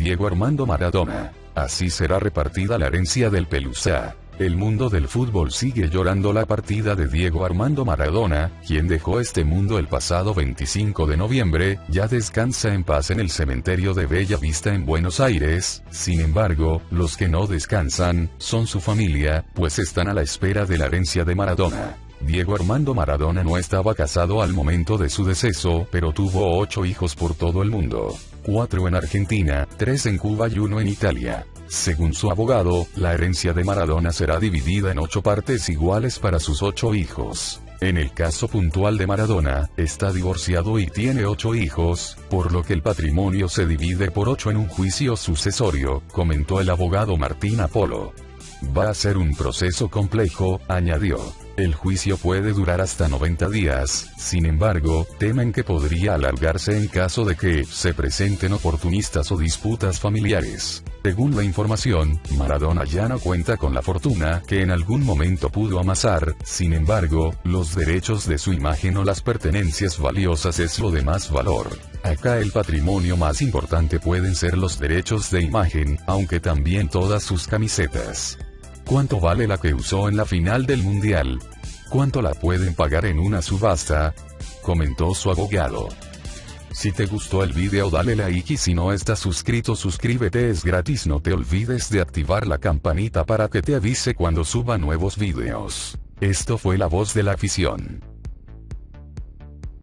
Diego Armando Maradona. Así será repartida la herencia del Pelusa. El mundo del fútbol sigue llorando la partida de Diego Armando Maradona, quien dejó este mundo el pasado 25 de noviembre, ya descansa en paz en el cementerio de Bella Vista en Buenos Aires, sin embargo, los que no descansan, son su familia, pues están a la espera de la herencia de Maradona. Diego Armando Maradona no estaba casado al momento de su deceso, pero tuvo ocho hijos por todo el mundo. Cuatro en Argentina, tres en Cuba y uno en Italia. Según su abogado, la herencia de Maradona será dividida en ocho partes iguales para sus ocho hijos. En el caso puntual de Maradona, está divorciado y tiene ocho hijos, por lo que el patrimonio se divide por ocho en un juicio sucesorio, comentó el abogado Martín Apolo. Va a ser un proceso complejo, añadió. El juicio puede durar hasta 90 días, sin embargo, temen que podría alargarse en caso de que se presenten oportunistas o disputas familiares. Según la información, Maradona ya no cuenta con la fortuna que en algún momento pudo amasar, sin embargo, los derechos de su imagen o las pertenencias valiosas es lo de más valor. Acá el patrimonio más importante pueden ser los derechos de imagen, aunque también todas sus camisetas. ¿Cuánto vale la que usó en la final del Mundial? ¿Cuánto la pueden pagar en una subasta? Comentó su abogado. Si te gustó el video dale like y si no estás suscrito suscríbete es gratis no te olvides de activar la campanita para que te avise cuando suba nuevos videos. Esto fue la voz de la afición.